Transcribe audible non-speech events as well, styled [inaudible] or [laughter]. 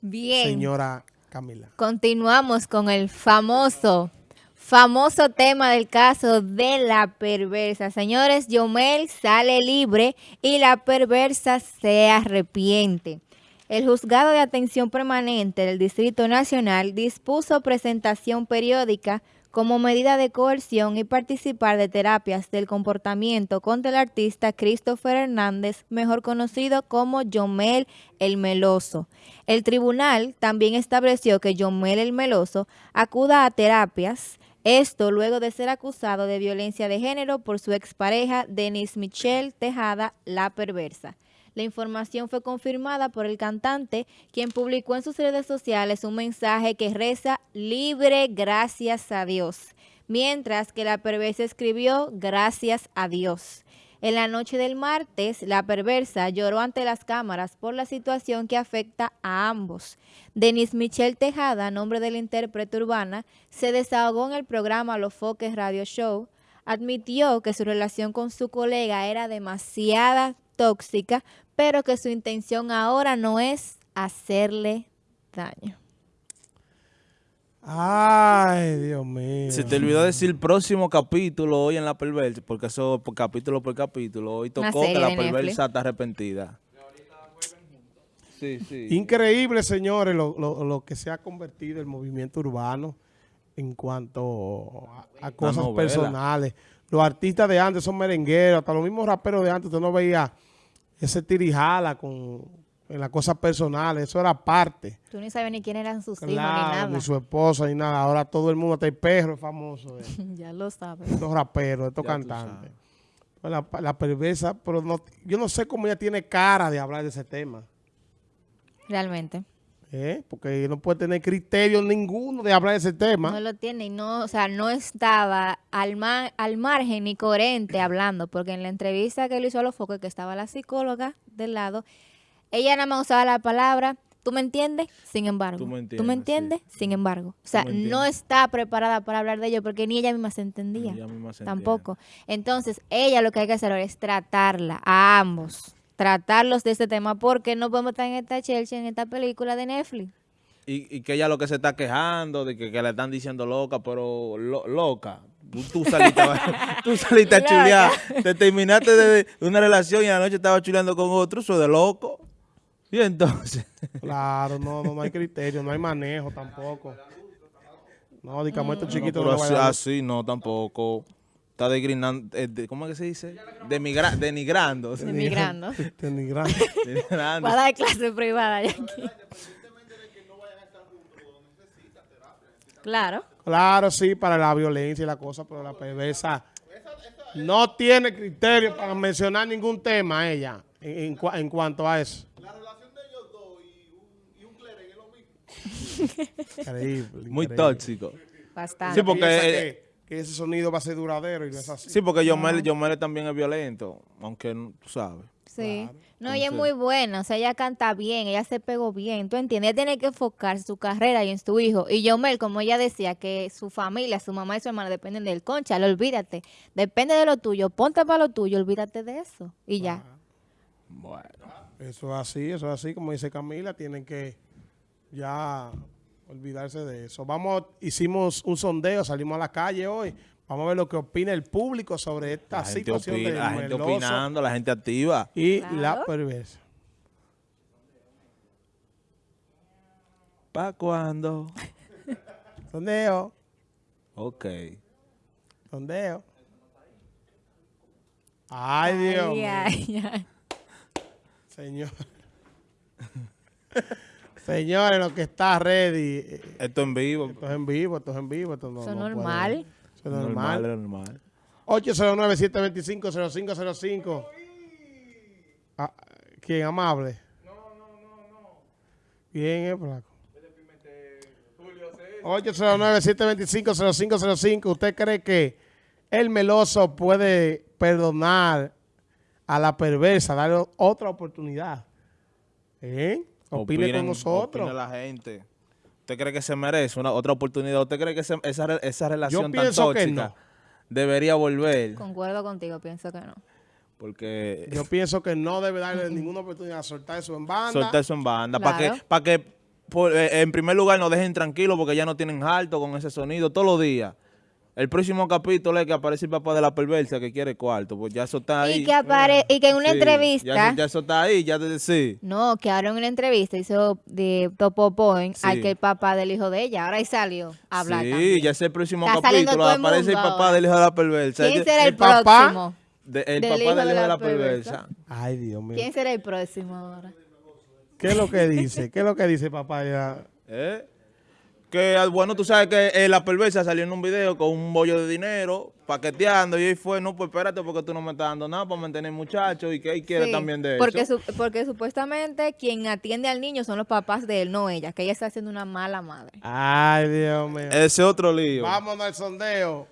Bien. señora Camila. Continuamos con el famoso, famoso tema del caso de la perversa. Señores, Yomel sale libre y la perversa se arrepiente. El juzgado de atención permanente del Distrito Nacional dispuso presentación periódica como medida de coerción y participar de terapias del comportamiento contra el artista Christopher Hernández, mejor conocido como Yomel el Meloso. El tribunal también estableció que Yomel el Meloso acuda a terapias, esto luego de ser acusado de violencia de género por su expareja Denis Michelle Tejada, la perversa. La información fue confirmada por el cantante, quien publicó en sus redes sociales un mensaje que reza libre gracias a Dios, mientras que la perversa escribió gracias a Dios. En la noche del martes, la perversa lloró ante las cámaras por la situación que afecta a ambos. Denis Michelle Tejada, nombre de la intérprete urbana, se desahogó en el programa Los Foques Radio Show, admitió que su relación con su colega era demasiada tóxica, pero que su intención ahora no es hacerle daño. Ay, Dios mío. Se te olvidó decir próximo capítulo hoy en La Perversa, porque eso por capítulo por capítulo. Hoy tocó que La. Perversa está arrepentida. Sí, sí. Increíble, señores, lo, lo- lo que se ha convertido el movimiento urbano en cuanto a, a cosas personales. Los artistas de antes son merengueros, hasta los mismos raperos de antes, usted no veía ese tirijala con en las cosas personales, eso era parte. Tú ni sabes ni quién eran sus hijos ni nada. ni su esposa, ni nada. Ahora todo el mundo, hasta el perro es famoso. eh. [laughs] ya lo sabes. estos raperos, estos Ya cantantes. Pues La, la perversa, pero no, yo no sé cómo ella tiene cara de hablar de ese tema. Realmente. ¿Eh? Porque no puede tener criterio ninguno de hablar de ese tema. No lo tiene y no, o sea, no estaba al, ma- al margen ni coherente [clears throat] hablando, porque en la entrevista que le hizo a los focos, que estaba la psicóloga del lado, ella nada más usaba la palabra, ¿tú me entiendes? Sin embargo. Tú me ¿Tú me entiendes? Sin embargo. O sea, no está preparada para hablar de ello, porque ni ella misma se entendía. Ella misma se Tampoco. Entonces, ella lo que hay que hacer ahora es tratarla a ambos, tratarlos de este tema, porque no podemos estar en esta Chelsea, en esta película de Netflix. Y, y que ella lo que se está quejando de que, que le están diciendo loca, pero lo- loca. Tú, saliste, a- [laughs] tú saliste a chulear. Te terminaste de una relación y a la noche estaba chuleando con otro. Eso de loco. Y entonces, Claro, no, no, no hay criterio, no hay manejo tampoco. No, digamos, estos no, chiquitos pero no así no tampoco. Está degrinando, eh, de- ¿cómo es que se dice? Demigra- denigrando. Emigrando. [laughs] denigrando. Denigrando. [laughs] Va a dar clase privada ya aquí. Claro. Claro, sí, para la violencia y la cosa, pero la perversa no tiene criterio para mencionar ningún tema ella en, en en cuanto a eso. Increíble, Muy increíble. tóxico. Bastante. Sí, porque- eh, ese sonido va a ser duradero y no es así. Sí, porque Yomel, Yomel también es violento, aunque tú sabes. Sí. Claro. No, ella es muy buena, o sea, ella canta bien, ella se pegó bien, ¿tú entiendes? Ella tiene que enfocar su carrera y en su hijo. Y Yomel, como ella decía, que su familia, su mamá y su hermana dependen del concha, olvídate. Depende de lo tuyo, ponte para lo tuyo, olvídate de eso. Y ya. Bueno. Eso es así, eso es así, como dice Camila, tienen que ya olvidarse de eso. Vamos, hicimos un sondeo, salimos a la calle hoy, vamos a ver lo que opina el público sobre esta La gente, situación opina- la gente opinando, la gente activa. y Claro. la perversa. ¿Para cuándo? Sondeo, Ok. sondeo. Ay, Dios Ay, mío. ay, ay. Señor. Señores, lo que está ready. eh, Esto en vivo. Esto es en vivo, esto es en vivo. Esto no, Eso no puede- normal. Eso es normal. Normal, normal. 809-725-0505. Ah, ¿Quién? Amable. No, no, no, no. ¿Quién es, flaco? 809-725-0505. ¿Usted cree que el meloso puede perdonar a la perversa, darle otra oportunidad? ¿Eh? Opine Opinen- con nosotros. opine la gente. ¿Usted cree que se merece una otra oportunidad? ¿Usted cree que se- esa, esa relación tan tóxica no. debería volver? Concuerdo contigo, pienso que no. Porque Yo pienso que no debe darle ninguna oportunidad a soltar eso en banda. soltar eso en banda. Para que, para que por- eh, en primer lugar, nos dejen tranquilos porque ya no tienen alto con ese sonido todos los días. El próximo capítulo es que aparece el papá de la perversa que quiere cuarto, pues ya eso está ahí. Y que, apare y que en una Sí, entrevista... Ya, ya eso está ahí, ya de sí. No, que ahora en una entrevista hizo de Topo Point Sí. al que el papá del hijo de ella. Ahora ahí salió a hablar Sí, también. ya es el próximo Está capítulo. el Aparece el papá ahora. del hijo de la perversa. ¿Quién será el, el papá? próximo? de- el del papá hijo del de hijo de la la perversa? perversa. Ay, Dios mío. ¿Quién será el próximo ahora? ¿Qué es lo que dice? ¿Qué es lo que dice papá? Ya? [laughs] ¿Eh? Que, ah, bueno, tú sabes que eh, la perversa salió en un video con un bollo de dinero, paqueteando, y ahí fue, no, pues espérate, porque tú no me estás dando nada para mantener muchachos, y que él quiere Sí, también de porque eso. su- porque supuestamente quien atiende al niño son los papás de él, no ella, que ella está haciendo una mala madre. Ay, Dios mío. Ese otro lío. Vámonos al sondeo.